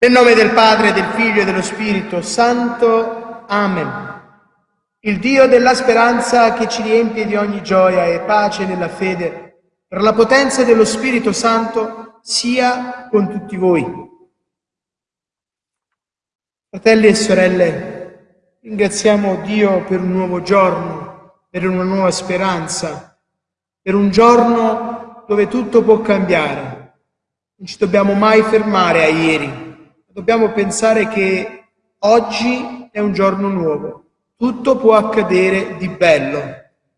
Nel nome del Padre, del Figlio e dello Spirito Santo. Amen. Il Dio della speranza che ci riempie di ogni gioia e pace nella fede, per la potenza dello Spirito Santo, sia con tutti voi. Fratelli e sorelle, ringraziamo Dio per un nuovo giorno, per una nuova speranza, per un giorno dove tutto può cambiare. Non ci dobbiamo mai fermare a ieri dobbiamo pensare che oggi è un giorno nuovo, tutto può accadere di bello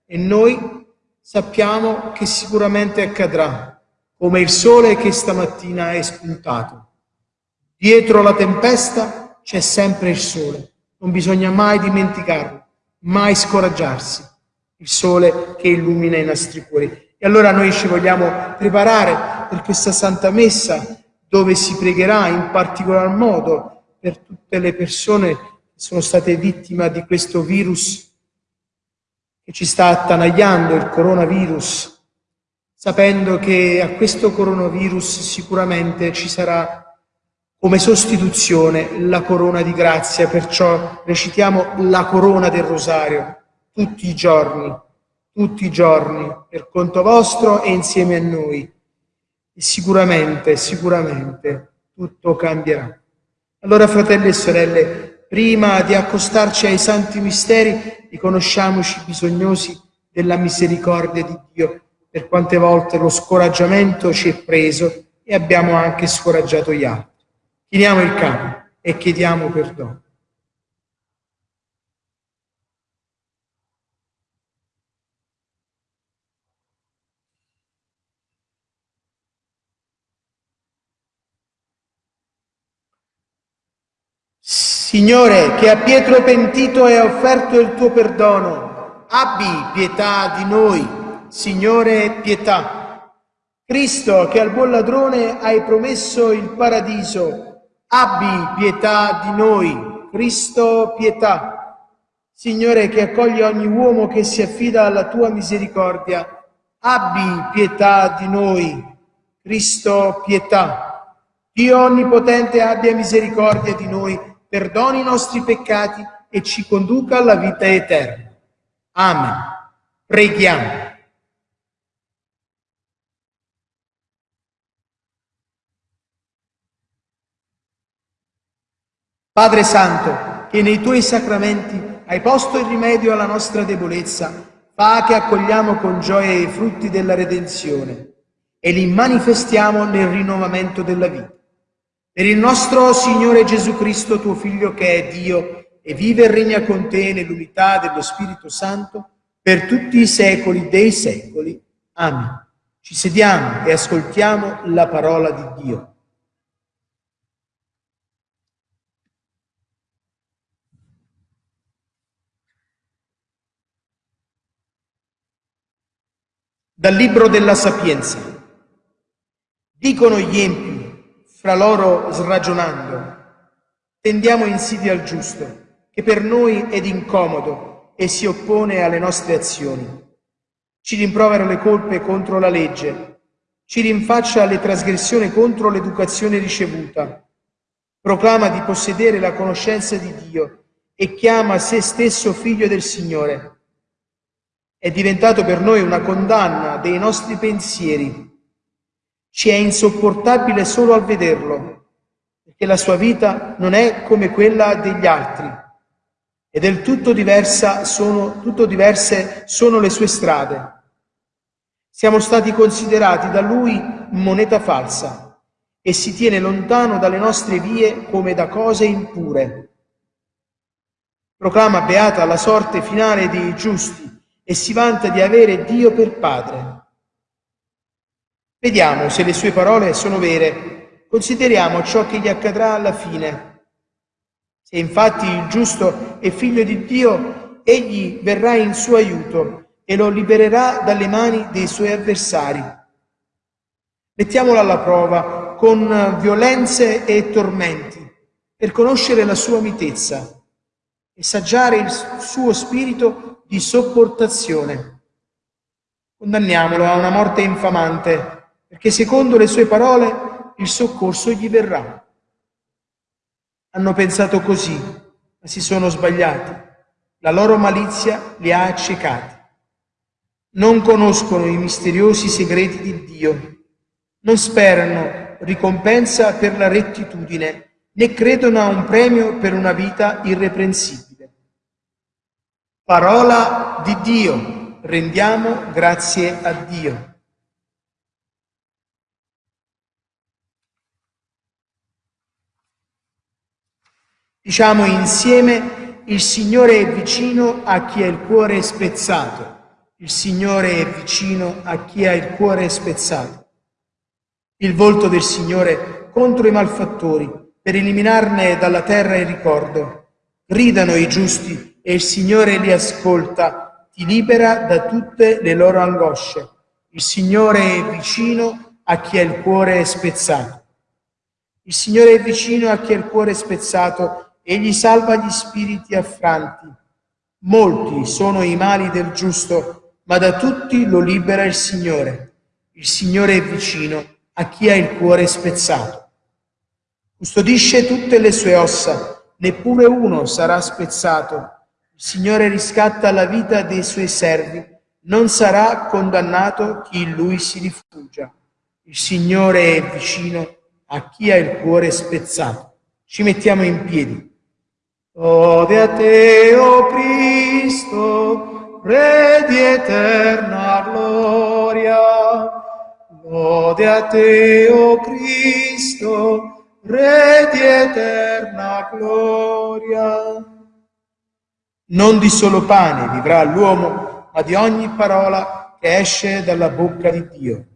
e noi sappiamo che sicuramente accadrà, come il sole che stamattina è spuntato. Dietro la tempesta c'è sempre il sole, non bisogna mai dimenticarlo, mai scoraggiarsi, il sole che illumina i nostri cuori. E allora noi ci vogliamo preparare per questa Santa Messa dove si pregherà in particolar modo per tutte le persone che sono state vittime di questo virus che ci sta attanagliando, il coronavirus, sapendo che a questo coronavirus sicuramente ci sarà come sostituzione la corona di grazia, perciò recitiamo la corona del rosario tutti i giorni, tutti i giorni, per conto vostro e insieme a noi sicuramente, sicuramente tutto cambierà. Allora, fratelli e sorelle, prima di accostarci ai santi misteri, riconosciamoci bisognosi della misericordia di Dio, per quante volte lo scoraggiamento ci è preso e abbiamo anche scoraggiato gli altri. Chiniamo il capo e chiediamo perdono. Signore, che a Pietro pentito hai offerto il tuo perdono, abbi pietà di noi. Signore, pietà. Cristo, che al buon ladrone hai promesso il paradiso, abbi pietà di noi. Cristo, pietà. Signore, che accoglie ogni uomo che si affida alla tua misericordia, abbi pietà di noi. Cristo, pietà. Dio Onnipotente abbia misericordia di noi perdoni i nostri peccati e ci conduca alla vita eterna. Amen. Preghiamo. Padre Santo, che nei tuoi sacramenti hai posto il rimedio alla nostra debolezza, fa che accogliamo con gioia i frutti della redenzione e li manifestiamo nel rinnovamento della vita. Per il nostro Signore Gesù Cristo, tuo Figlio che è Dio e vive e regna con te nell'unità dello Spirito Santo per tutti i secoli dei secoli. Amen. Ci sediamo e ascoltiamo la parola di Dio. Dal Libro della Sapienza. Dicono gli empi fra loro sragionando, tendiamo insidia al giusto, che per noi è incomodo e si oppone alle nostre azioni. Ci rimprovera le colpe contro la legge, ci rinfaccia le trasgressioni contro l'educazione ricevuta, proclama di possedere la conoscenza di Dio e chiama se stesso figlio del Signore. È diventato per noi una condanna dei nostri pensieri ci è insopportabile solo al vederlo, perché la sua vita non è come quella degli altri e del tutto, diversa sono, tutto diverse sono le sue strade. Siamo stati considerati da lui moneta falsa e si tiene lontano dalle nostre vie come da cose impure. Proclama beata la sorte finale dei giusti e si vanta di avere Dio per Padre. Vediamo se le sue parole sono vere. Consideriamo ciò che gli accadrà alla fine. Se infatti il giusto è figlio di Dio, egli verrà in suo aiuto e lo libererà dalle mani dei suoi avversari. Mettiamolo alla prova con violenze e tormenti per conoscere la sua mitezza e saggiare il suo spirito di sopportazione. Condanniamolo a una morte infamante perché secondo le sue parole il soccorso gli verrà. Hanno pensato così, ma si sono sbagliati. La loro malizia li ha accecati. Non conoscono i misteriosi segreti di Dio. Non sperano ricompensa per la rettitudine, né credono a un premio per una vita irreprensibile. Parola di Dio. Rendiamo grazie a Dio. Diciamo insieme, il Signore è vicino a chi ha il cuore spezzato. Il Signore è vicino a chi ha il cuore spezzato. Il volto del Signore contro i malfattori, per eliminarne dalla terra il ricordo. Gridano i giusti e il Signore li ascolta, ti libera da tutte le loro angosce. Il Signore è vicino a chi ha il cuore spezzato. Il Signore è vicino a chi ha il cuore spezzato egli salva gli spiriti affranti. Molti sono i mali del giusto, ma da tutti lo libera il Signore. Il Signore è vicino a chi ha il cuore spezzato. Custodisce tutte le sue ossa, neppure uno sarà spezzato. Il Signore riscatta la vita dei suoi servi, non sarà condannato chi in lui si rifugia. Il Signore è vicino a chi ha il cuore spezzato. Ci mettiamo in piedi. Ode a te, o oh Cristo, Re di eterna gloria. Lode a te, o oh Cristo, Re di eterna gloria. Non di solo pane vivrà l'uomo, ma di ogni parola che esce dalla bocca di Dio.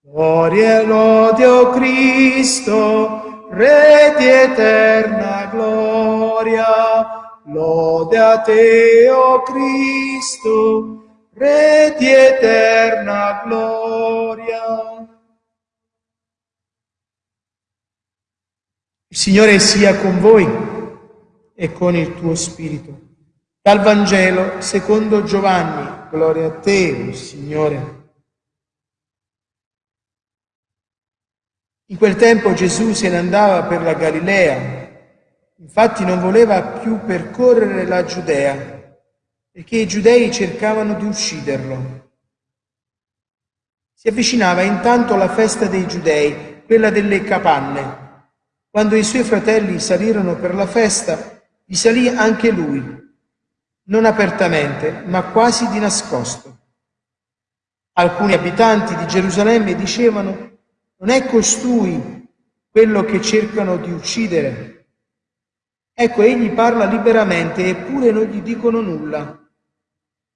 Gloria e lode, o oh Cristo, Re di eterna gloria, lode a te, o oh Cristo, Re di eterna gloria. Il Signore sia con voi e con il tuo spirito. Dal Vangelo secondo Giovanni, gloria a te, oh Signore. In quel tempo Gesù se ne andava per la Galilea, infatti non voleva più percorrere la Giudea, perché i giudei cercavano di ucciderlo. Si avvicinava intanto la festa dei giudei, quella delle capanne. Quando i suoi fratelli salirono per la festa, vi salì anche lui, non apertamente, ma quasi di nascosto. Alcuni abitanti di Gerusalemme dicevano non è costui quello che cercano di uccidere. Ecco, egli parla liberamente eppure non gli dicono nulla.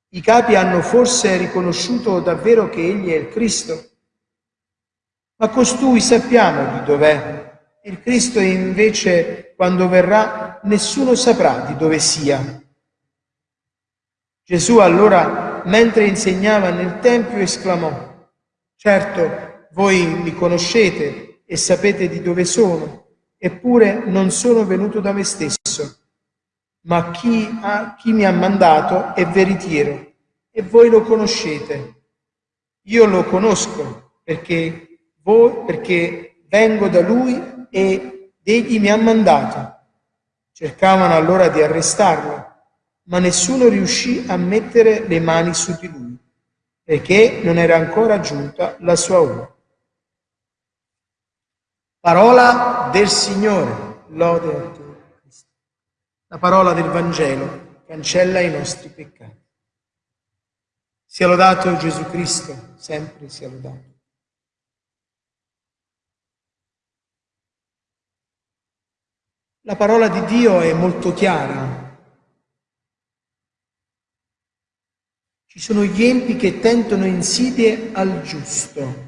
I capi hanno forse riconosciuto davvero che egli è il Cristo? Ma costui sappiamo di dov'è. Il Cristo invece, quando verrà, nessuno saprà di dove sia. Gesù allora, mentre insegnava nel Tempio, esclamò, Certo, voi mi conoscete e sapete di dove sono, eppure non sono venuto da me stesso, ma chi, ha, chi mi ha mandato è veritiero e voi lo conoscete. Io lo conosco perché, voi, perché vengo da lui e egli mi ha mandato. Cercavano allora di arrestarlo, ma nessuno riuscì a mettere le mani su di lui, perché non era ancora giunta la sua ora. Parola del Signore, lode a te. La parola del Vangelo cancella i nostri peccati. Sia lodato Gesù Cristo, sempre sia lodato. La parola di Dio è molto chiara. Ci sono gli empi che tentano insidie al giusto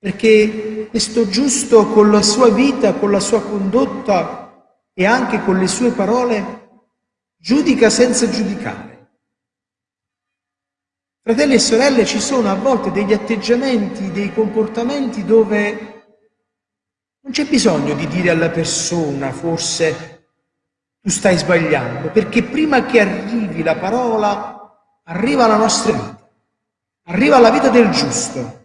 perché questo giusto con la sua vita, con la sua condotta e anche con le sue parole giudica senza giudicare. Fratelli e sorelle, ci sono a volte degli atteggiamenti, dei comportamenti dove non c'è bisogno di dire alla persona forse tu stai sbagliando, perché prima che arrivi la parola arriva la nostra vita, arriva la vita del giusto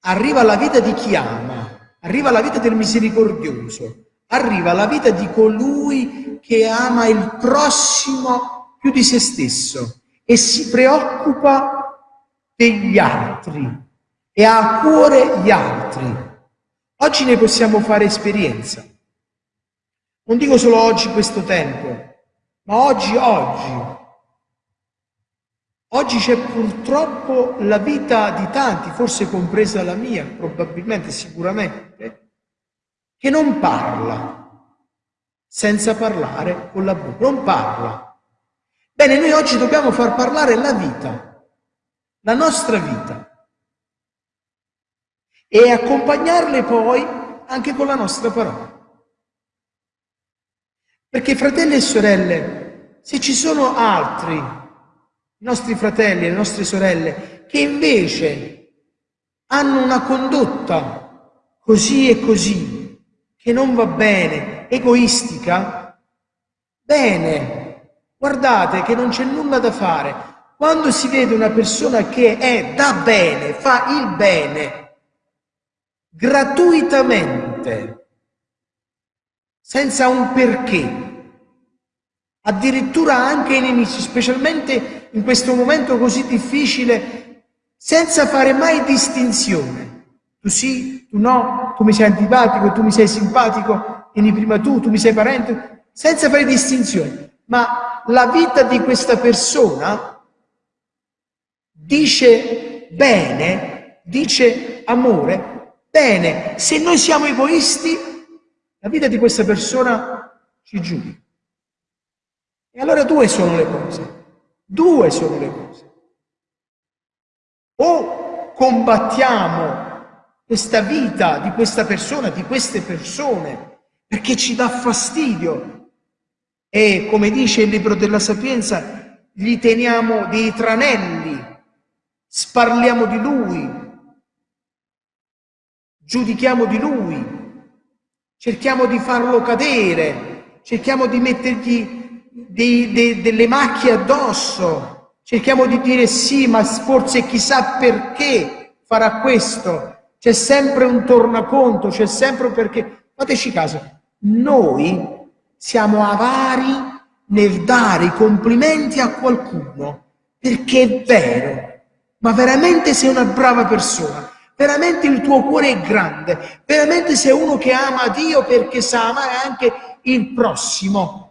arriva la vita di chi ama, arriva la vita del misericordioso, arriva la vita di colui che ama il prossimo più di se stesso e si preoccupa degli altri e ha a cuore gli altri. Oggi ne possiamo fare esperienza. Non dico solo oggi questo tempo, ma oggi, oggi. Oggi c'è purtroppo la vita di tanti, forse compresa la mia, probabilmente, sicuramente, che non parla senza parlare con la bocca, non parla. Bene, noi oggi dobbiamo far parlare la vita, la nostra vita, e accompagnarle poi anche con la nostra parola. Perché fratelli e sorelle, se ci sono altri, i nostri fratelli le nostre sorelle, che invece hanno una condotta così e così, che non va bene, egoistica, bene, guardate che non c'è nulla da fare. Quando si vede una persona che è da bene, fa il bene, gratuitamente, senza un perché, addirittura anche i nemici, specialmente in questo momento così difficile, senza fare mai distinzione. Tu sì, tu no, tu mi sei antipatico, tu mi sei simpatico, vieni prima tu, tu mi sei parente, senza fare distinzione. Ma la vita di questa persona dice bene, dice amore, bene, se noi siamo egoisti la vita di questa persona ci giudica. E allora due sono le cose. Due sono le cose. O combattiamo questa vita di questa persona, di queste persone, perché ci dà fastidio. E come dice il libro della Sapienza, gli teniamo dei tranelli, sparliamo di lui, giudichiamo di lui, cerchiamo di farlo cadere, cerchiamo di mettergli dei, dei, delle macchie addosso, cerchiamo di dire sì, ma forse chissà perché farà questo, c'è sempre un tornaconto, c'è sempre un perché. Fateci caso, noi siamo avari nel dare i complimenti a qualcuno perché è vero, ma veramente sei una brava persona veramente il tuo cuore è grande, veramente sei uno che ama Dio perché sa amare anche il prossimo.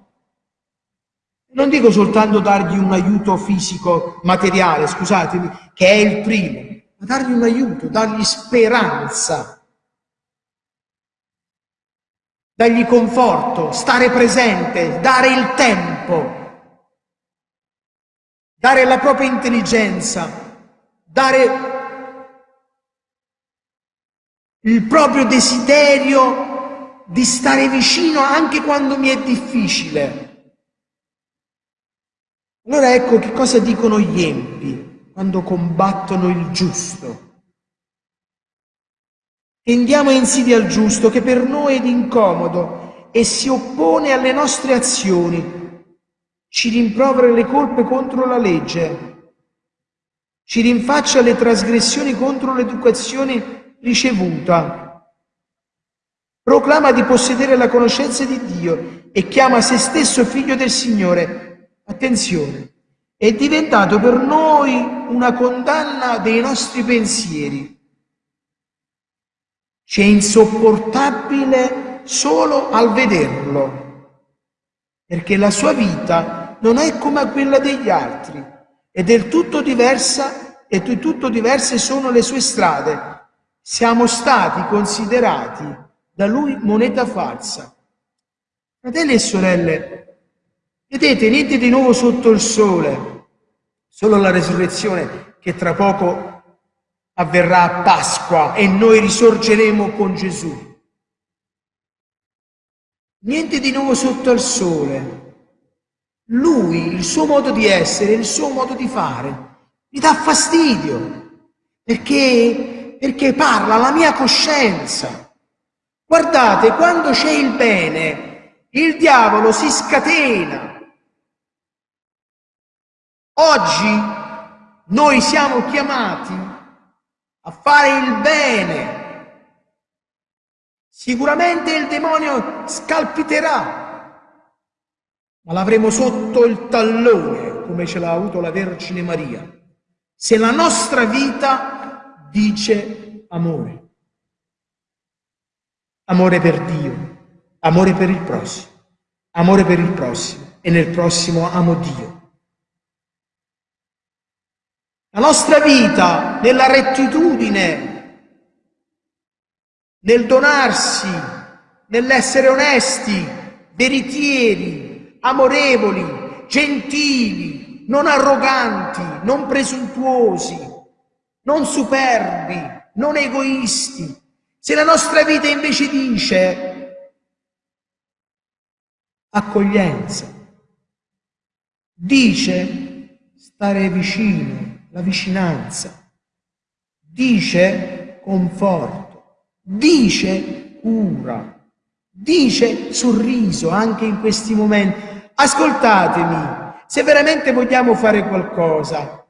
Non dico soltanto dargli un aiuto fisico, materiale, scusatemi, che è il primo, ma dargli un aiuto, dargli speranza, dargli conforto, stare presente, dare il tempo, dare la propria intelligenza, dare il proprio desiderio di stare vicino anche quando mi è difficile. Allora ecco che cosa dicono gli empi quando combattono il giusto. Tendiamo insidia al giusto che per noi è incomodo e si oppone alle nostre azioni, ci rimprovera le colpe contro la legge, ci rinfaccia le trasgressioni contro l'educazione ricevuta. Proclama di possedere la conoscenza di Dio e chiama se stesso figlio del Signore. Attenzione, è diventato per noi una condanna dei nostri pensieri. C'è insopportabile solo al vederlo, perché la sua vita non è come quella degli altri, è del tutto diversa e di tutto diverse sono le sue strade siamo stati considerati da lui moneta falsa. Fratelli e sorelle, vedete, niente di nuovo sotto il sole, solo la resurrezione che tra poco avverrà a Pasqua e noi risorgeremo con Gesù. Niente di nuovo sotto il sole. Lui, il suo modo di essere, il suo modo di fare, mi dà fastidio, perché perché parla la mia coscienza. Guardate, quando c'è il bene, il diavolo si scatena. Oggi noi siamo chiamati a fare il bene, Sicuramente il demonio scalpiterà, ma l'avremo sotto il tallone, come ce l'ha avuto la Vergine Maria. Se la nostra vita dice amore. Amore per Dio, amore per il prossimo, amore per il prossimo e nel prossimo amo Dio. La nostra vita nella rettitudine, nel donarsi, nell'essere onesti, veritieri, amorevoli, gentili, non arroganti, non presuntuosi, non superbi, non egoisti. Se la nostra vita invece dice accoglienza, dice stare vicino, la vicinanza, dice conforto, dice cura, dice sorriso anche in questi momenti. Ascoltatemi, se veramente vogliamo fare qualcosa,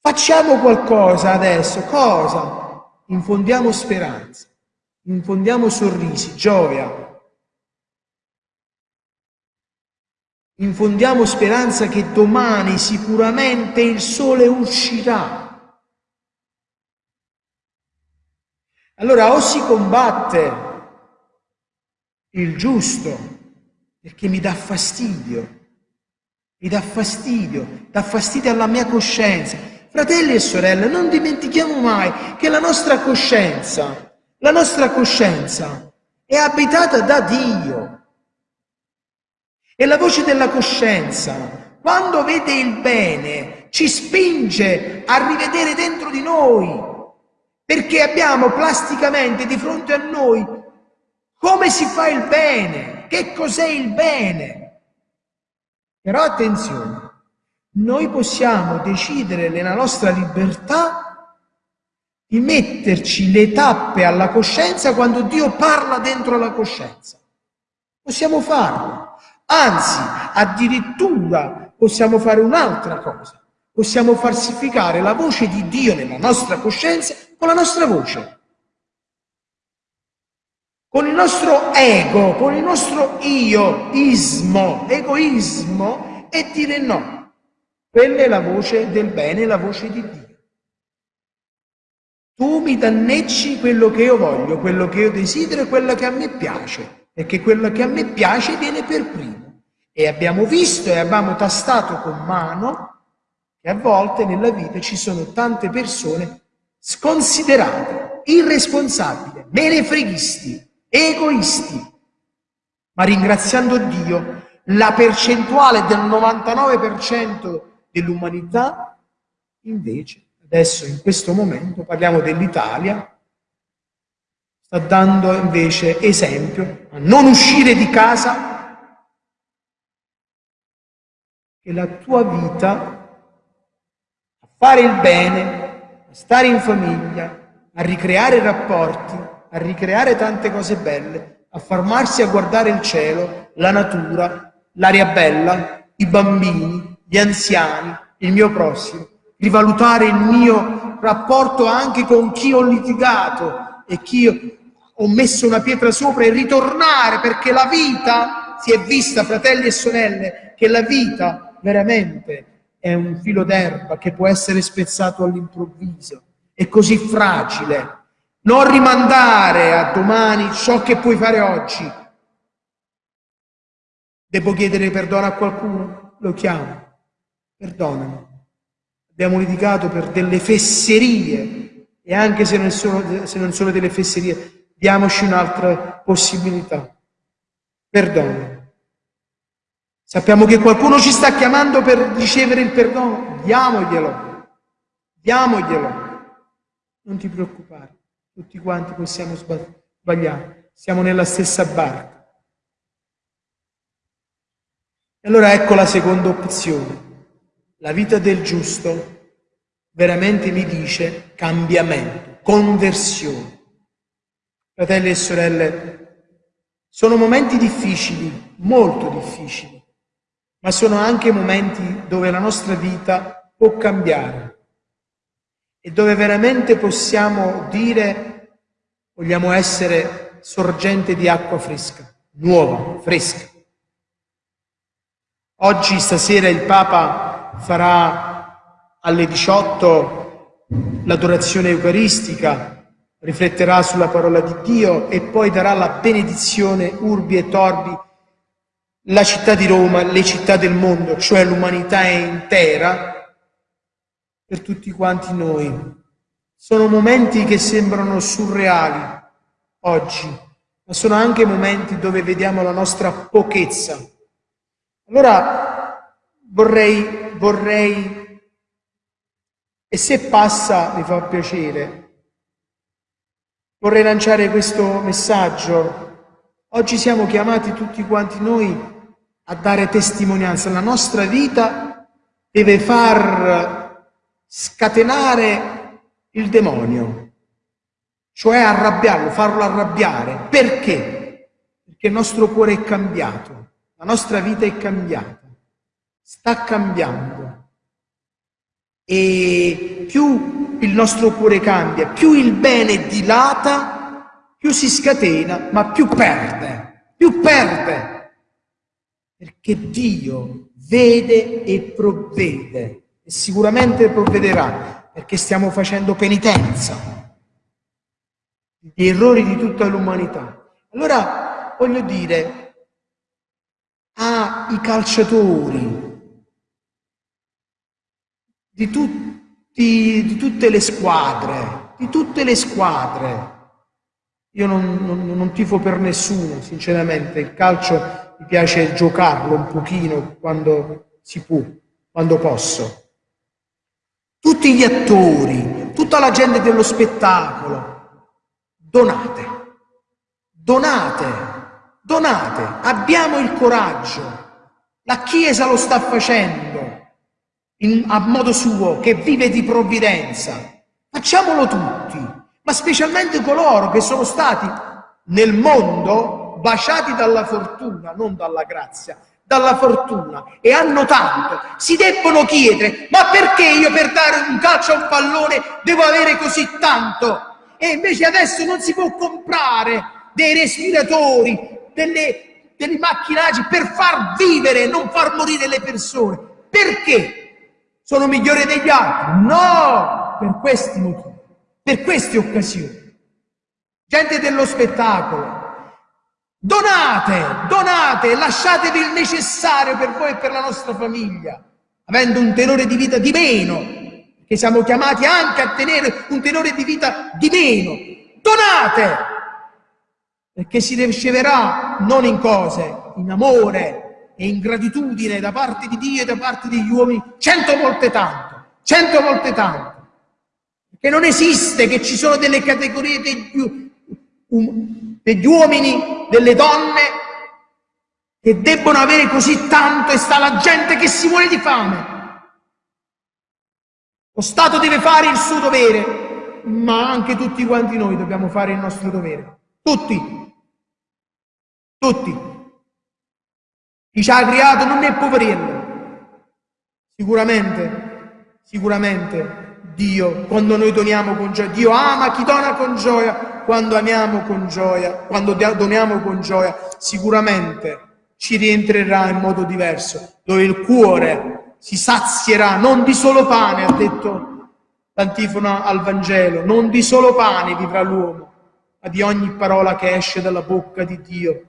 facciamo qualcosa adesso. Cosa? Infondiamo speranza, infondiamo sorrisi, gioia, Infondiamo speranza che domani sicuramente il sole uscirà. Allora o si combatte il giusto perché mi dà fastidio, mi dà fastidio, dà fastidio alla mia coscienza. Fratelli e sorelle, non dimentichiamo mai che la nostra coscienza, la nostra coscienza è abitata da Dio. E la voce della coscienza, quando vede il bene, ci spinge a rivedere dentro di noi, perché abbiamo plasticamente di fronte a noi come si fa il bene, che cos'è il bene. Però attenzione, noi possiamo decidere nella nostra libertà di metterci le tappe alla coscienza quando Dio parla dentro la coscienza. Possiamo farlo. Anzi, addirittura possiamo fare un'altra cosa. Possiamo falsificare la voce di Dio nella nostra coscienza con la nostra voce. Con il nostro ego, con il nostro io, ismo, egoismo e dire no. Quella è la voce del bene, la voce di Dio. Tu mi danneggi quello che io voglio, quello che io desidero e quello che a me piace perché quello che a me piace viene per primo. E abbiamo visto e abbiamo tastato con mano che a volte nella vita ci sono tante persone sconsiderate, irresponsabili, menefreghisti, egoisti. Ma ringraziando Dio, la percentuale del 99% dell'umanità invece, adesso in questo momento parliamo dell'Italia, sta dando invece esempio a non uscire di casa, che la tua vita, a fare il bene, a stare in famiglia, a ricreare rapporti, a ricreare tante cose belle, a fermarsi a guardare il cielo, la natura, l'aria bella, i bambini, gli anziani, il mio prossimo, rivalutare il mio rapporto anche con chi ho litigato e chi ho messo una pietra sopra e ritornare perché la vita si è vista, fratelli e sorelle, che la vita veramente è un filo d'erba che può essere spezzato all'improvviso, è così fragile. Non rimandare a domani ciò che puoi fare oggi. Devo chiedere perdono a qualcuno? Lo chiamo. Perdonami. Abbiamo litigato per delle fesserie e anche se non sono, se non sono delle fesserie, diamoci un'altra possibilità. Perdono. Sappiamo che qualcuno ci sta chiamando per ricevere il perdono, diamoglielo, diamoglielo. Non ti preoccupare, tutti quanti possiamo sbagliare, siamo nella stessa barca. E allora ecco la seconda opzione. La vita del giusto veramente mi dice cambiamento, conversione. Fratelli e sorelle, sono momenti difficili, molto difficili, ma sono anche momenti dove la nostra vita può cambiare e dove veramente possiamo dire vogliamo essere sorgente di acqua fresca, nuova, fresca. Oggi, stasera, il Papa farà alle 18 l'adorazione eucaristica, rifletterà sulla parola di Dio e poi darà la benedizione urbi e torbi la città di Roma, le città del mondo, cioè l'umanità intera, per tutti quanti noi. Sono momenti che sembrano surreali oggi, ma sono anche momenti dove vediamo la nostra pochezza. Allora vorrei, vorrei, e se passa mi fa piacere, vorrei lanciare questo messaggio. Oggi siamo chiamati tutti quanti noi a dare testimonianza. La nostra vita deve far scatenare il demonio, cioè arrabbiarlo, farlo arrabbiare. Perché? Perché il nostro cuore è cambiato, la nostra vita è cambiata, sta cambiando. E più il nostro cuore cambia, più il bene dilata, più si scatena, ma più perde, più perde perché Dio vede e provvede e sicuramente provvederà perché stiamo facendo penitenza degli errori di tutta l'umanità. Allora voglio dire ai calciatori di, tutti, di tutte le squadre, di tutte le squadre, io non, non, non tifo per nessuno, sinceramente, il calcio mi piace giocarlo un pochino quando si può, quando posso. Tutti gli attori, tutta la gente dello spettacolo, donate, donate, donate, abbiamo il coraggio. La Chiesa lo sta facendo in, a modo suo, che vive di provvidenza. Facciamolo tutti, ma specialmente coloro che sono stati nel mondo baciati dalla fortuna, non dalla grazia, dalla fortuna e hanno tanto, si debbono chiedere ma perché io per dare un calcio a un pallone devo avere così tanto? E invece adesso non si può comprare dei respiratori, delle, dei macchinaggi per far vivere, non far morire le persone. Perché? Sono migliori degli altri? No! Per questi motivi, per queste occasioni. Gente dello spettacolo, Donate, donate, lasciatevi il necessario per voi e per la nostra famiglia, avendo un tenore di vita di meno, che siamo chiamati anche a tenere un tenore di vita di meno. Donate, perché si riceverà non in cose, in amore e in gratitudine da parte di Dio e da parte degli uomini, cento volte tanto, cento volte tanto. Perché non esiste che ci sono delle categorie degli, um, degli uomini, delle donne che debbono avere così tanto e sta la gente che si muore di fame. Lo Stato deve fare il suo dovere, ma anche tutti quanti noi dobbiamo fare il nostro dovere. Tutti. Tutti. Chi ci ha creato non è poverello. Sicuramente, sicuramente Dio, quando noi doniamo con gioia, Dio ama chi dona con gioia, quando amiamo con gioia, quando doniamo con gioia, sicuramente ci rientrerà in modo diverso, dove il cuore si sazierà non di solo pane, ha detto l'antifona al Vangelo, non di solo pane vivrà l'uomo, ma di ogni parola che esce dalla bocca di Dio.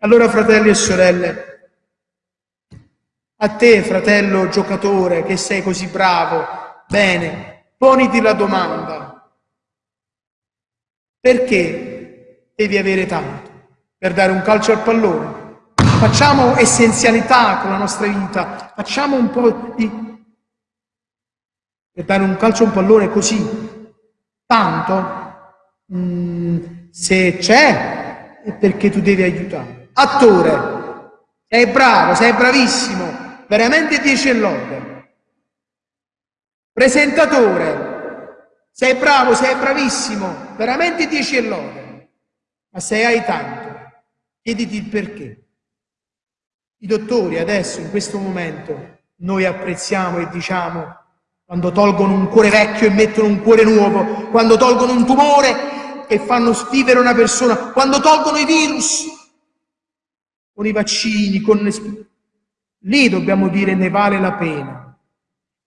Allora, fratelli e sorelle, a te, fratello giocatore, che sei così bravo, bene, poniti la domanda, perché devi avere tanto? Per dare un calcio al pallone? Facciamo essenzialità con la nostra vita, facciamo un po' di... Per dare un calcio a un pallone così, tanto, mm, se c'è, è perché tu devi aiutare. Attore, sei bravo, sei bravissimo, veramente 10 lode. Presentatore, sei bravo, sei bravissimo, veramente dieci e lode, ma se hai tanto, chiediti il perché. I dottori adesso, in questo momento, noi apprezziamo e diciamo, quando tolgono un cuore vecchio e mettono un cuore nuovo, quando tolgono un tumore che fanno vivere una persona, quando tolgono i virus, con i vaccini, con lì dobbiamo dire ne vale la pena.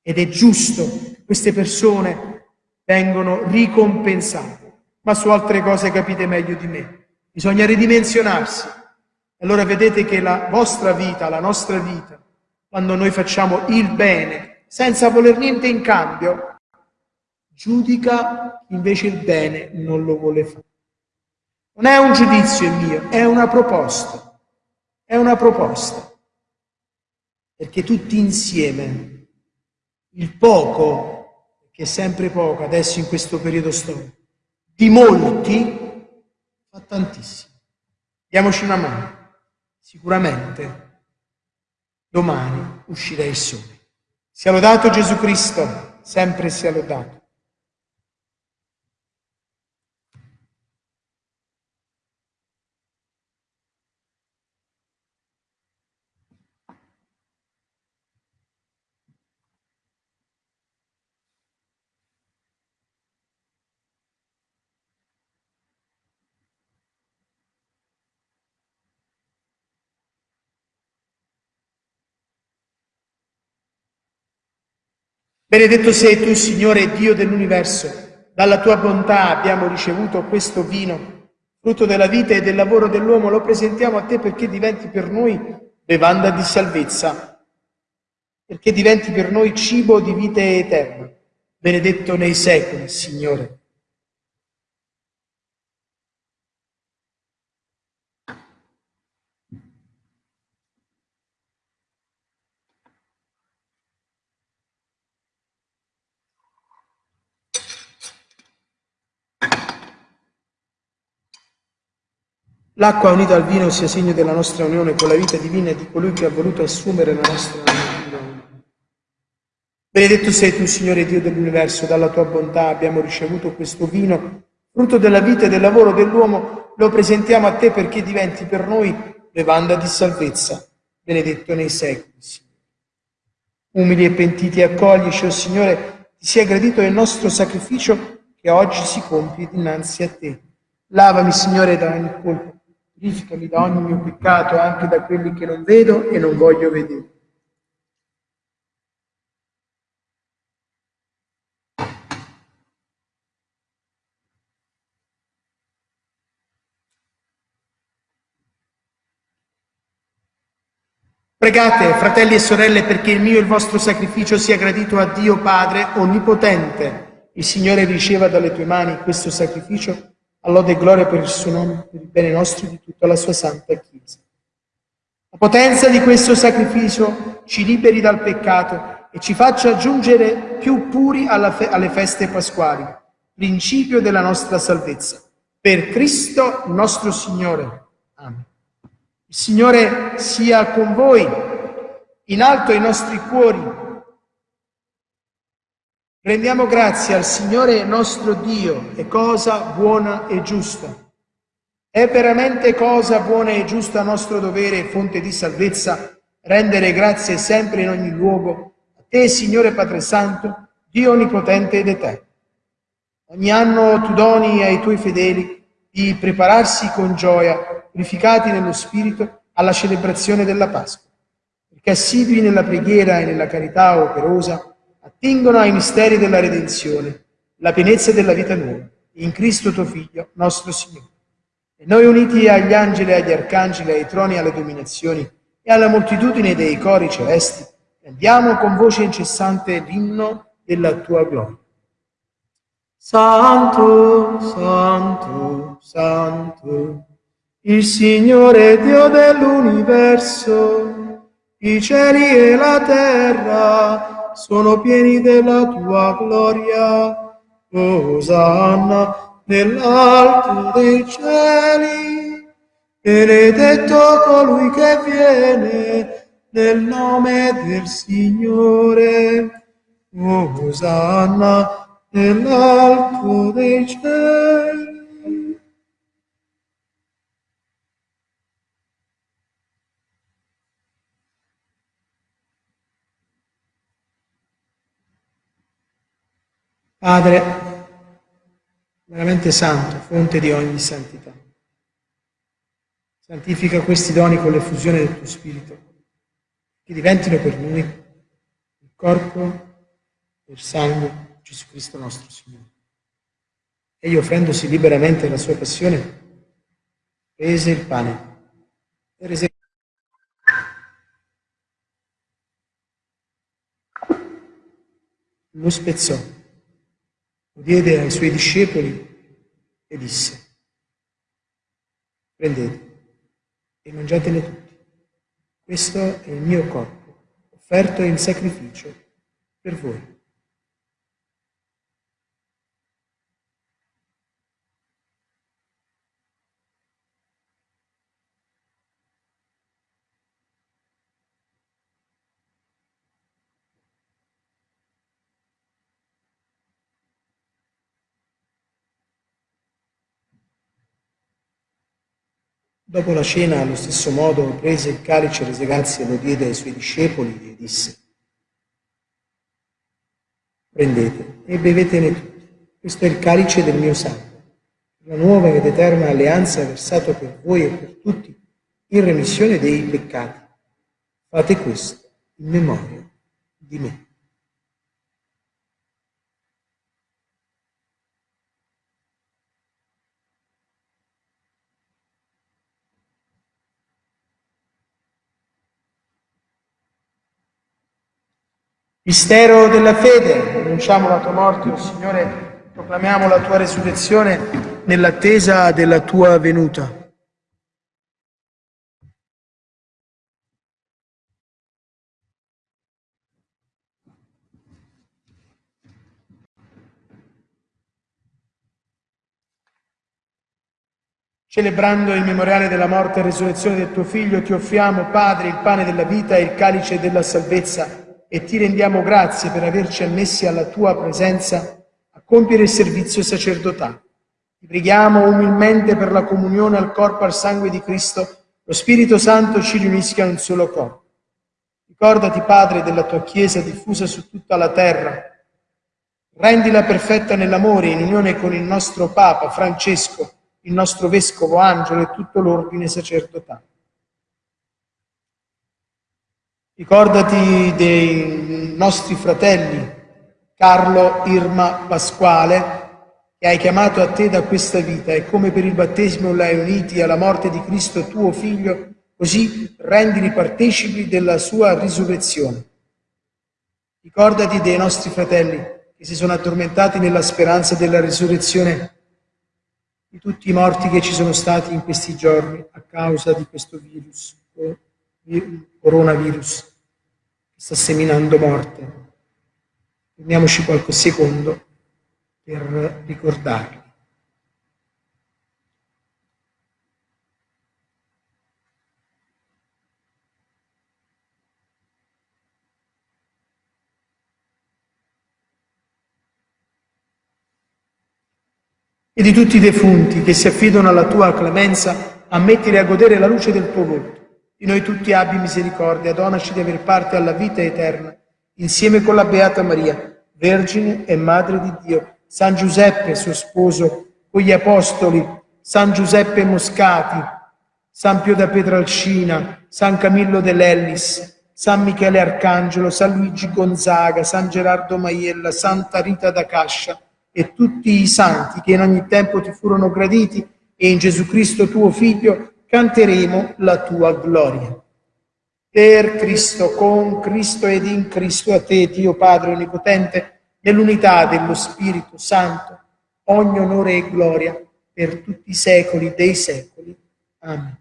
Ed è giusto che queste persone vengono ricompensate. Ma su altre cose capite meglio di me. Bisogna ridimensionarsi. Allora vedete che la vostra vita, la nostra vita, quando noi facciamo il bene, senza voler niente in cambio, giudica invece il bene non lo vuole fare. Non è un giudizio il mio, è una proposta. È una proposta. Perché tutti insieme, il poco, che è sempre poco adesso in questo periodo storico, di molti, fa tantissimo. Diamoci una mano. Sicuramente domani uscirà il sole. Sia lodato Gesù Cristo, sempre sia lodato. Benedetto sei tu, Signore Dio dell'universo, dalla tua bontà abbiamo ricevuto questo vino, frutto della vita e del lavoro dell'uomo, lo presentiamo a te perché diventi per noi bevanda di salvezza, perché diventi per noi cibo di vita eterna. Benedetto nei secoli, Signore. L'acqua unita al vino sia segno della nostra unione con la vita divina e di colui che ha voluto assumere la nostra natura. Benedetto sei tu, Signore Dio dell'universo, dalla tua bontà abbiamo ricevuto questo vino, frutto della vita e del lavoro dell'uomo, lo presentiamo a te perché diventi per noi bevanda di salvezza. Benedetto nei secoli. Umili e pentiti accoglici, o oh Signore, ti sia gradito il nostro sacrificio che oggi si compie dinanzi a te. Lavami, Signore, da ogni colpa Purificami da ogni mio peccato, anche da quelli che non vedo e non voglio vedere. Pregate, fratelli e sorelle, perché il mio e il vostro sacrificio sia gradito a Dio Padre Onnipotente. Il Signore riceva dalle tue mani questo sacrificio all'ode e gloria per il suo nome, per il bene nostro e di tutta la sua santa Chiesa. La potenza di questo sacrificio ci liberi dal peccato e ci faccia giungere più puri fe alle feste pasquali, principio della nostra salvezza. Per Cristo nostro Signore. Amen. Il Signore sia con voi, in alto i nostri cuori, Rendiamo grazie al Signore nostro Dio, è cosa buona e giusta. È veramente cosa buona e giusta nostro dovere e fonte di salvezza rendere grazie sempre in ogni luogo a te, Signore Padre Santo, Dio Onnipotente ed Eterno. Ogni anno tu doni ai tuoi fedeli di prepararsi con gioia, purificati nello Spirito, alla celebrazione della Pasqua, perché assidui nella preghiera e nella carità operosa, attingono ai misteri della redenzione, la pienezza della vita nuova, in Cristo tuo Figlio, nostro Signore. E noi uniti agli angeli, agli arcangeli, ai troni, alle dominazioni e alla moltitudine dei cori celesti, andiamo con voce incessante l'inno della tua gloria. Santo, santo, santo, il Signore Dio dell'universo, i cieli e la terra sono pieni della tua gloria. Osanna nell'alto dei cieli, benedetto colui che viene nel nome del Signore. Osanna nell'alto dei cieli. Padre, veramente santo, fonte di ogni santità. Santifica questi doni con l'effusione del tuo Spirito, che diventino per noi il corpo e il sangue di Gesù Cristo nostro Signore. Egli offrendosi liberamente la sua passione, prese il pane e rese lo spezzò, diede ai suoi discepoli e disse, prendete e mangiatene tutti. Questo è il mio corpo, offerto in sacrificio per voi. Dopo la cena, allo stesso modo, prese il calice, rese grazie e lo diede ai suoi discepoli e disse, prendete e bevetene tutti, questo è il calice del mio sangue, la nuova ed eterna alleanza versato per voi e per tutti in remissione dei peccati. Fate questo in memoria di me. Mistero della fede, annunciamo la tua morte, o oh Signore, proclamiamo la tua resurrezione nell'attesa della tua venuta. Celebrando il memoriale della morte e resurrezione del tuo Figlio, ti offriamo, Padre, il pane della vita e il calice della salvezza e ti rendiamo grazie per averci ammessi alla tua presenza a compiere il servizio sacerdotale. Ti preghiamo umilmente per la comunione al corpo e al sangue di Cristo, lo Spirito Santo ci riunisca in un solo corpo. Ricordati, Padre, della tua Chiesa diffusa su tutta la terra. Rendila perfetta nell'amore, in unione con il nostro Papa Francesco, il nostro Vescovo Angelo e tutto l'ordine sacerdotale. Ricordati dei nostri fratelli Carlo, Irma, Pasquale, che hai chiamato a te da questa vita e come per il battesimo l'hai uniti alla morte di Cristo tuo Figlio, così rendili partecipi della sua risurrezione. Ricordati dei nostri fratelli che si sono addormentati nella speranza della risurrezione di tutti i morti che ci sono stati in questi giorni a causa di questo virus, coronavirus sta seminando morte. Prendiamoci qualche secondo per ricordarli. E di tutti i defunti che si affidano alla tua clemenza, ammettili a godere la luce del tuo volto di noi tutti abbi misericordia, donaci di aver parte alla vita eterna, insieme con la Beata Maria, Vergine e Madre di Dio, San Giuseppe, suo sposo, con gli Apostoli, San Giuseppe Moscati, San Pio da Petralcina, San Camillo dell'Ellis, San Michele Arcangelo, San Luigi Gonzaga, San Gerardo Maiella, Santa Rita da Cascia e tutti i santi che in ogni tempo ti furono graditi e in Gesù Cristo tuo Figlio canteremo la tua gloria. Per Cristo, con Cristo ed in Cristo, a te, Dio Padre Onnipotente, nell'unità dello Spirito Santo, ogni onore e gloria per tutti i secoli dei secoli. Amen.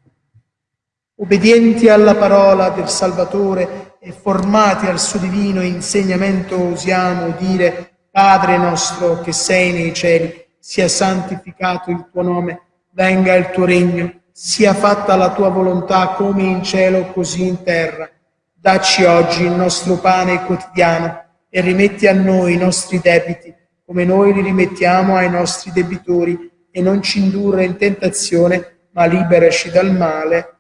Obbedienti alla parola del Salvatore e formati al suo divino insegnamento, osiamo dire, Padre nostro che sei nei cieli, sia santificato il tuo nome, venga il tuo regno sia fatta la tua volontà come in cielo così in terra. Dacci oggi il nostro pane quotidiano e rimetti a noi i nostri debiti come noi li rimettiamo ai nostri debitori e non ci indurre in tentazione, ma liberaci dal male.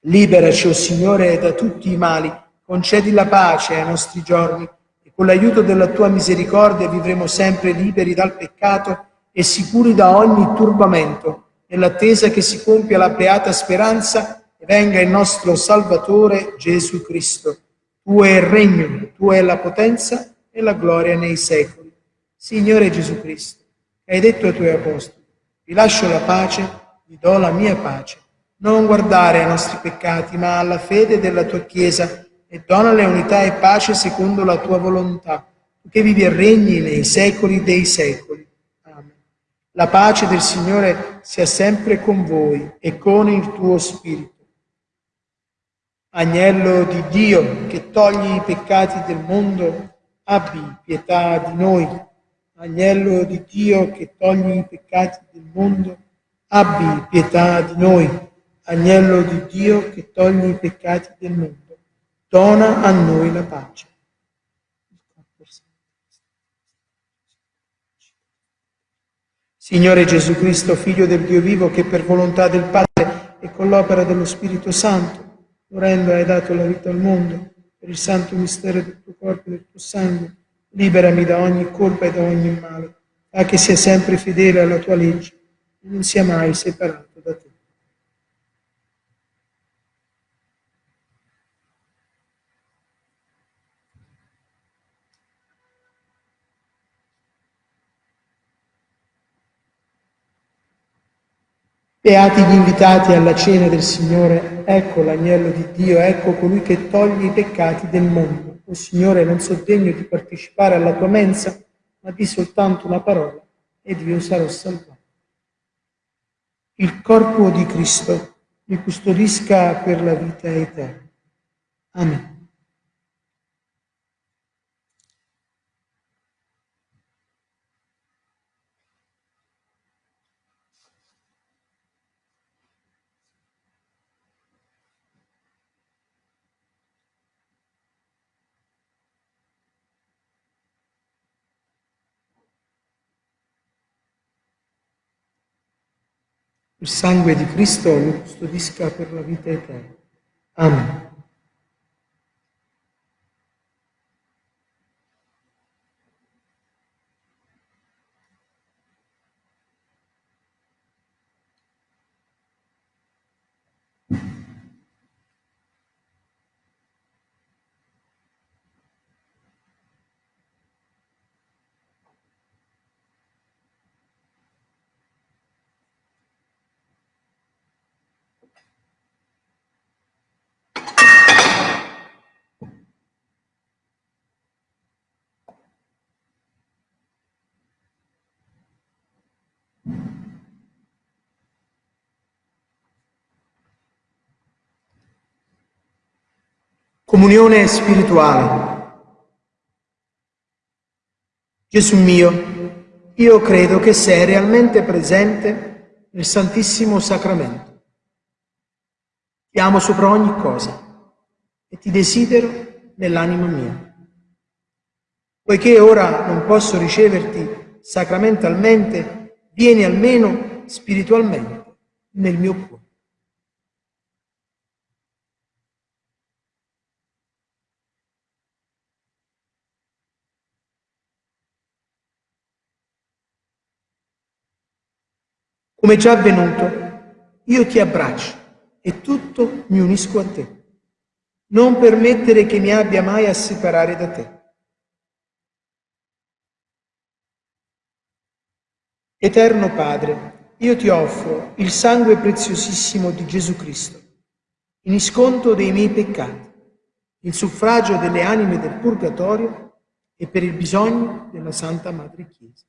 Liberaci, o oh Signore, da tutti i mali, concedi la pace ai nostri giorni e con l'aiuto della tua misericordia vivremo sempre liberi dal peccato e sicuri da ogni turbamento, nell'attesa che si compia la beata speranza e venga il nostro Salvatore Gesù Cristo. Tuo è il regno, tua è la potenza e la gloria nei secoli. Signore Gesù Cristo, hai detto ai tuoi apostoli, vi lascio la pace, vi do la mia pace. Non guardare ai nostri peccati, ma alla fede della tua Chiesa e donale unità e pace secondo la tua volontà, che vivi e regni nei secoli dei secoli. La pace del Signore sia sempre con voi e con il tuo spirito. Agnello di Dio che togli i peccati del mondo, abbi pietà di noi. Agnello di Dio che togli i peccati del mondo, abbi pietà di noi. Agnello di Dio che togli i peccati del mondo dona a noi la pace. Signore Gesù Cristo, Figlio del Dio vivo, che per volontà del Padre e con l'opera dello Spirito Santo, morendo hai dato la vita al mondo, per il santo mistero del tuo corpo e del tuo sangue, liberami da ogni colpa e da ogni male, fa che sia sempre fedele alla tua legge e non sia mai separato da te. Beati gli invitati alla cena del Signore, ecco l'agnello di Dio, ecco colui che toglie i peccati del mondo. O Signore, non so degno di partecipare alla tua mensa, ma di soltanto una parola ed io sarò salvato. Il corpo di Cristo mi custodisca per la vita eterna. Amen. Il sangue di Cristo lo custodisca per la vita eterna. Amen. Comunione spirituale. Gesù mio, io credo che sei realmente presente nel Santissimo Sacramento. Ti amo sopra ogni cosa e ti desidero nell'anima mia. Poiché ora non posso riceverti sacramentalmente, vieni almeno spiritualmente nel mio cuore. Come già avvenuto, io ti abbraccio e tutto mi unisco a te. Non permettere che mi abbia mai a separare da te. Eterno Padre, io ti offro il sangue preziosissimo di Gesù Cristo, in isconto dei miei peccati, in suffragio delle anime del purgatorio e per il bisogno della Santa Madre Chiesa.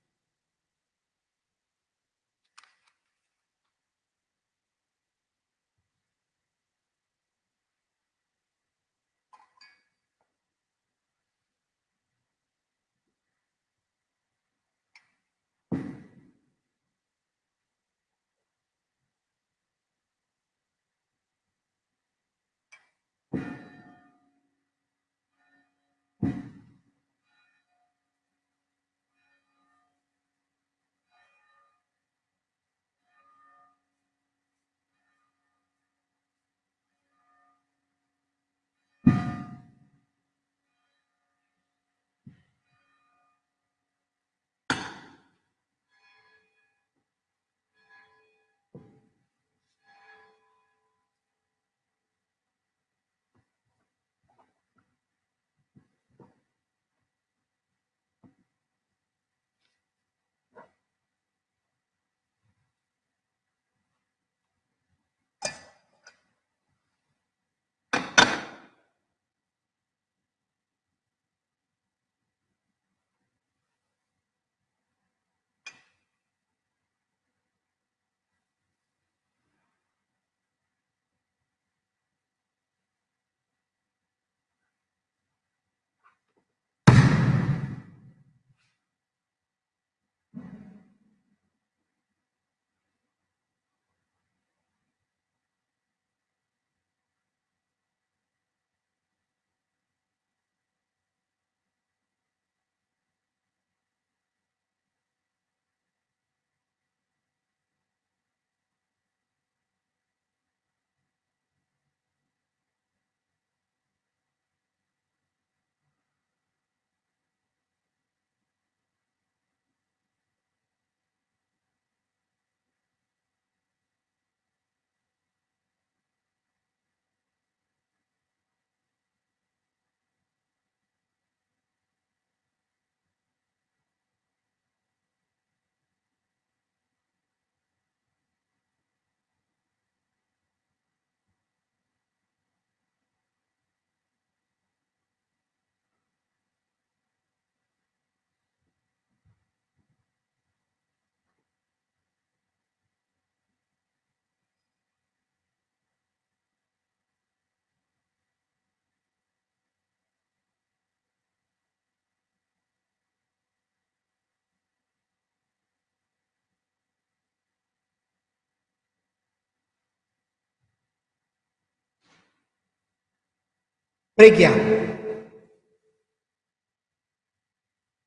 Preghiamo.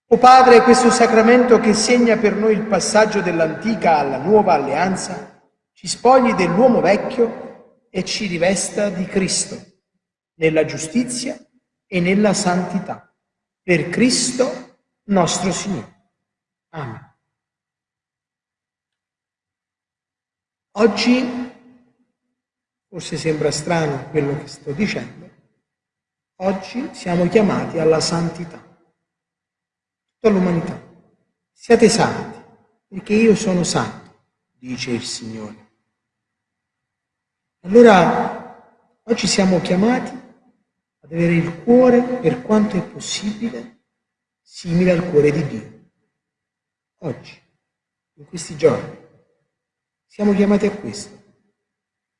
O Padre, questo sacramento che segna per noi il passaggio dell'antica alla nuova alleanza, ci spogli dell'uomo vecchio e ci rivesta di Cristo, nella giustizia e nella santità. Per Cristo nostro Signore. Amen. Oggi, forse sembra strano quello che sto dicendo, oggi siamo chiamati alla santità tutta l'umanità. Siate santi, perché io sono santo, dice il Signore. Allora, oggi siamo chiamati ad avere il cuore, per quanto è possibile, simile al cuore di Dio. Oggi, in questi giorni, siamo chiamati a questo.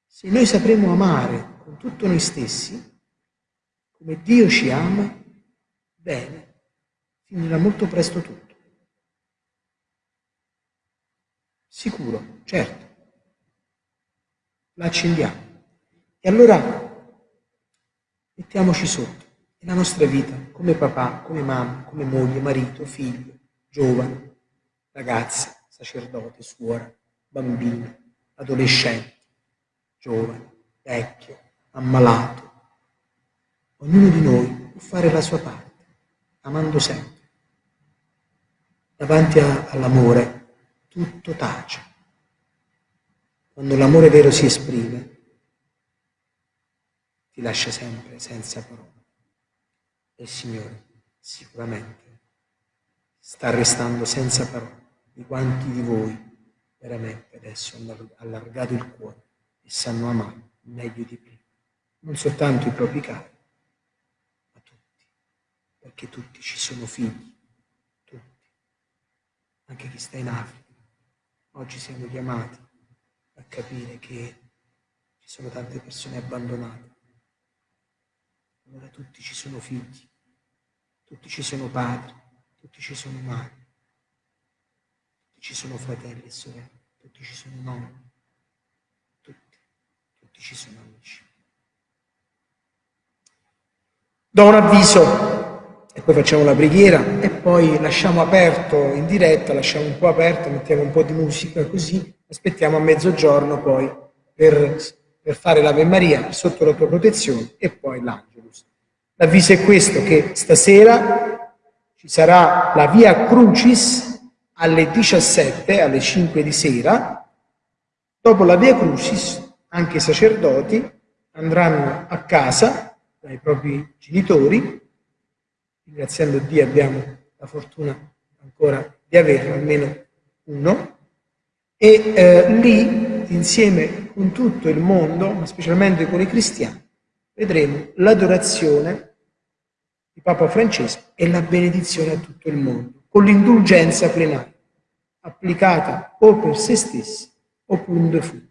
Se noi sapremo amare con tutto noi stessi, come Dio ci ama, bene, finirà molto presto tutto. Sicuro, certo. La accendiamo. E allora mettiamoci sotto. E la nostra vita, come papà, come mamma, come moglie, marito, figlio, giovane, ragazza, sacerdote, suora, bambino, adolescente, giovane, vecchio, ammalato. Ognuno di noi può fare la sua parte, amando sempre davanti a, all'amore tutto tace. Quando l'amore vero si esprime, ti lascia sempre senza parole. E il Signore sicuramente sta restando senza parole di quanti di voi veramente adesso hanno allargato il cuore e sanno amare meglio di prima. Non soltanto i propri cari, perché tutti ci sono figli. Anche chi sta in Africa. Oggi siamo chiamati a capire che ci sono tante persone abbandonate. Allora tutti ci sono figli, tutti ci sono padri, tutti ci sono madri, tutti ci sono fratelli e sorelle, tutti ci sono nonni, tutti, tutti ci sono amici. Do un avviso e poi facciamo la preghiera e poi lasciamo aperto in diretta, lasciamo un po' aperto, mettiamo un po' di musica così, aspettiamo a mezzogiorno poi per, per fare l'Ave Maria sotto la tua protezione e poi l'Angelus. L'avviso è questo, che stasera ci sarà la Via Crucis alle 17, alle 5 di sera, dopo la Via Crucis anche i sacerdoti andranno a casa dai propri genitori ringraziando Dio abbiamo la fortuna ancora di averlo, almeno uno, e eh, lì, insieme con tutto il mondo, ma specialmente con i cristiani, vedremo l'adorazione di Papa Francesco e la benedizione a tutto il mondo, con l'indulgenza plenaria, applicata o per se stessi o un defunto.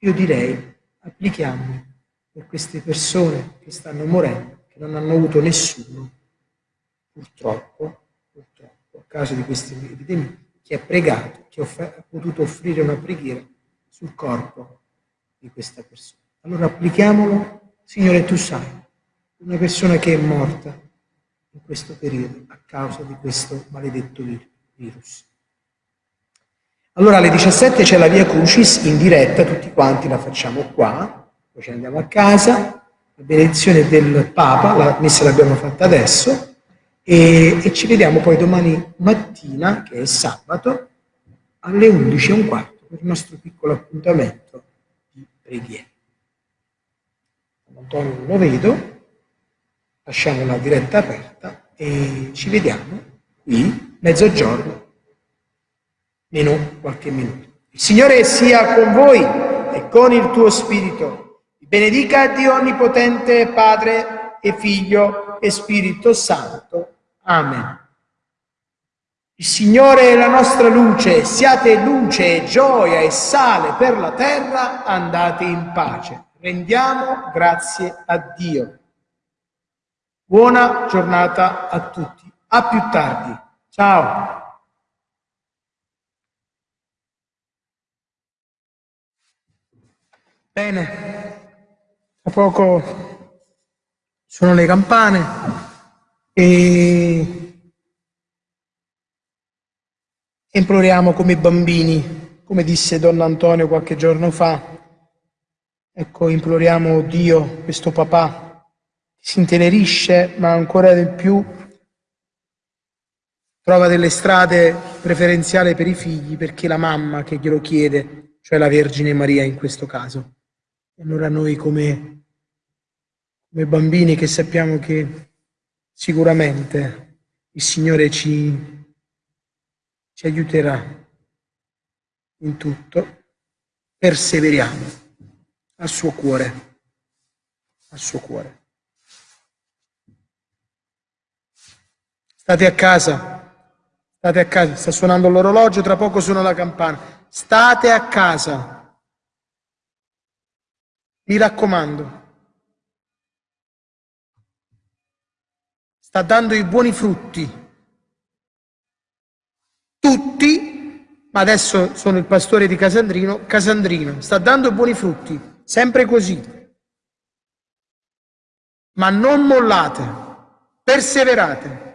Io direi, applichiamoli per queste persone che stanno morendo, che non hanno avuto nessuno purtroppo, purtroppo, a causa di queste epidemie, chi ha pregato, chi ha potuto offrire una preghiera sul corpo di questa persona. Allora applichiamolo, Signore, tu sai, una persona che è morta in questo periodo a causa di questo maledetto virus. Allora alle 17 c'è la via Crucis in diretta, tutti quanti la facciamo qua, poi ci andiamo a casa, la benedizione del Papa, la messa l'abbiamo fatta adesso, e, e, ci vediamo poi domani mattina, che è sabato, alle 11 e un quarto per il nostro piccolo appuntamento di preghiera. Antonio non lo vedo, lasciamo la diretta aperta e ci vediamo qui mezzogiorno, meno qualche minuto. Il Signore sia con voi e con il tuo spirito. Vi benedica Dio Onnipotente, Padre e Figlio e Spirito Santo. Amen. Il Signore è la nostra luce, siate luce gioia e sale per la terra, andate in pace. Rendiamo grazie a Dio. Buona giornata a tutti. A più tardi. Ciao. Bene, tra poco Sono le campane e imploriamo come bambini, come disse Don Antonio qualche giorno fa, ecco, imploriamo Dio, questo papà, si intenerisce, ma ancora di più trova delle strade preferenziali per i figli perché la mamma che glielo chiede, cioè la Vergine Maria in questo caso. E allora noi come come bambini che sappiamo che sicuramente il Signore ci, ci aiuterà in tutto, perseveriamo al suo cuore, al suo cuore. State a casa, state a casa, sta suonando l'orologio, tra poco suona la campana. State a casa. Mi raccomando. Sta dando i buoni frutti. Tutti, ma adesso sono il pastore di Casandrino, Casandrino, sta dando buoni frutti, sempre così. Ma non mollate, perseverate.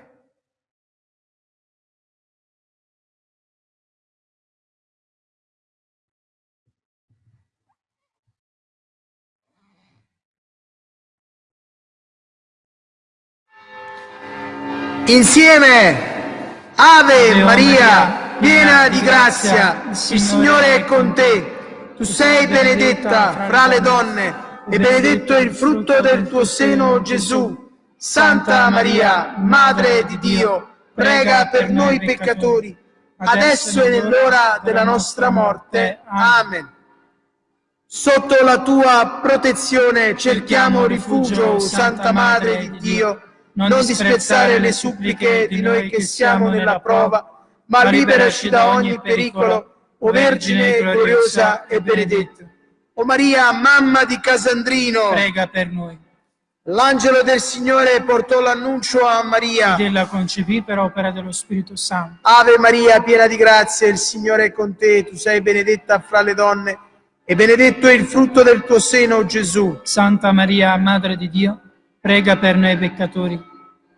Insieme, Ave, Maria, piena di grazia, il Signore è con te. Tu sei benedetta fra le donne e benedetto è il frutto del tuo seno, Gesù. Santa Maria, Madre di Dio, prega per noi peccatori, adesso e nell'ora della nostra morte. Amen. Sotto la tua protezione cerchiamo rifugio, Santa Madre di Dio, non disprezzare le suppliche di noi che siamo nella prova, ma liberaci da ogni pericolo, o Vergine gloriosa e benedetta. O Maria, mamma di Casandrino, prega per noi. L'angelo del Signore portò l'annuncio a Maria. Ed ella concepì per opera dello Spirito Santo. Ave Maria, piena di grazia, il Signore è con te. Tu sei benedetta fra le donne e benedetto è il frutto del tuo seno, Gesù. Santa Maria, Madre di Dio, prega per noi peccatori,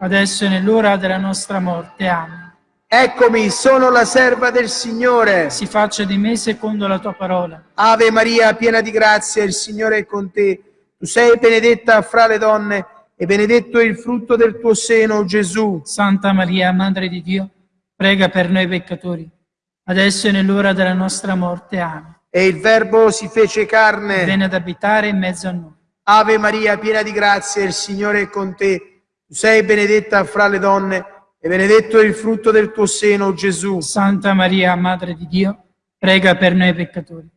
adesso e nell'ora della nostra morte. Amen. Eccomi, sono la serva del Signore. Si faccia di me secondo la tua parola. Ave Maria, piena di grazia, il Signore è con te. Tu sei benedetta fra le donne e benedetto è il frutto del tuo seno, Gesù. Santa Maria, Madre di Dio, prega per noi peccatori, adesso e nell'ora della nostra morte. Amen. E il Verbo si fece carne. Venne ad abitare in mezzo a noi. Ave Maria, piena di grazia, il Signore è con te. Tu sei benedetta fra le donne e benedetto è il frutto del tuo seno, Gesù. Santa Maria, Madre di Dio, prega per noi peccatori,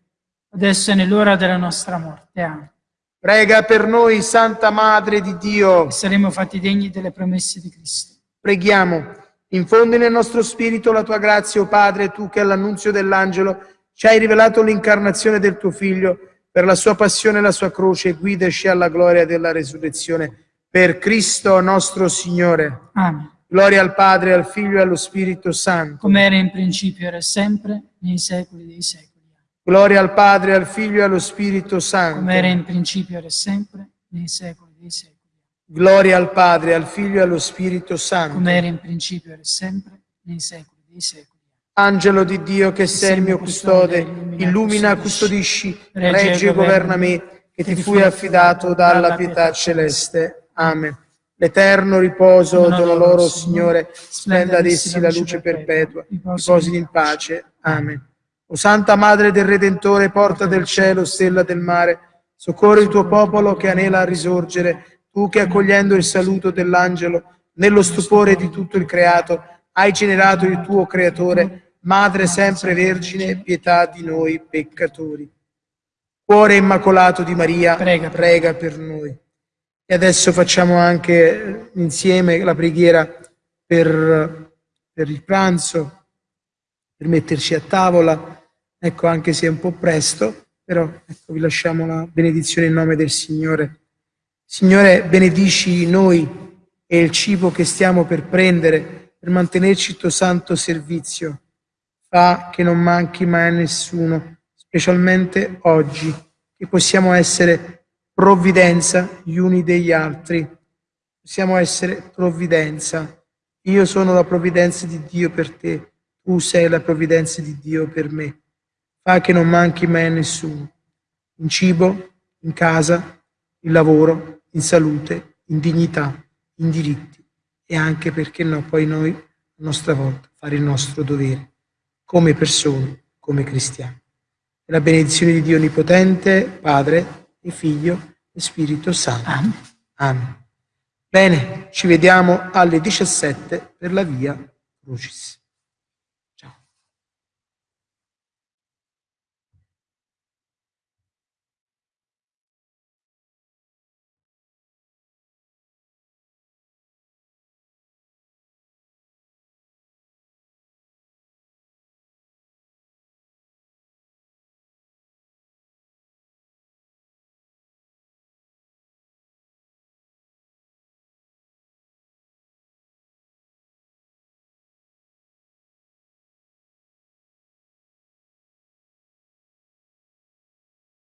adesso è nell'ora della nostra morte. Amen. Prega per noi, Santa Madre di Dio. E saremo fatti degni delle promesse di Cristo. Preghiamo. Infondi nel nostro spirito la tua grazia, o oh Padre, tu che all'annunzio dell'angelo ci hai rivelato l'incarnazione del tuo Figlio, per la sua passione e la sua croce, guidaci alla gloria della resurrezione per Cristo nostro Signore. Amen. Gloria al Padre, al Figlio e allo Spirito Santo. Come era in principio, ora e sempre, nei secoli dei secoli. Gloria al Padre, al Figlio e allo Spirito Santo. Come era in principio, ora e sempre, nei secoli dei secoli. Gloria al Padre, al Figlio e allo Spirito Santo. Come era in principio, ora e sempre, nei secoli dei secoli. Angelo di Dio che sei il mio custode, illumina, custodisci, regge e governa me, che ti fui affidato dalla pietà celeste. Amen. L'eterno riposo dono loro, Signore, splenda ad essi la luce perpetua, riposino in pace. Amen. O Santa Madre del Redentore, porta del cielo, stella del mare, soccorri il tuo popolo che anela a risorgere, tu che accogliendo il saluto dell'angelo, nello stupore di tutto il creato, hai generato il tuo creatore, Madre sempre Vergine, pietà di noi peccatori. Cuore immacolato di Maria, prega, prega per noi. E adesso facciamo anche insieme la preghiera per, per il pranzo, per metterci a tavola. Ecco, anche se è un po' presto, però ecco, vi lasciamo la benedizione in nome del Signore. Signore, benedici noi e il cibo che stiamo per prendere per mantenerci il tuo santo servizio. Fa che non manchi mai a nessuno, specialmente oggi, che possiamo essere provvidenza gli uni degli altri. Possiamo essere provvidenza. Io sono la provvidenza di Dio per te, tu sei la provvidenza di Dio per me. Fa che non manchi mai a nessuno, in cibo, in casa, in lavoro, in salute, in dignità, in diritti e anche perché no, poi noi, a nostra volta, fare il nostro dovere, come persone, come cristiani. La benedizione di Dio Onnipotente, Padre e Figlio e Spirito Santo. Amen. Amen. Bene, ci vediamo alle 17 per la via Crucis.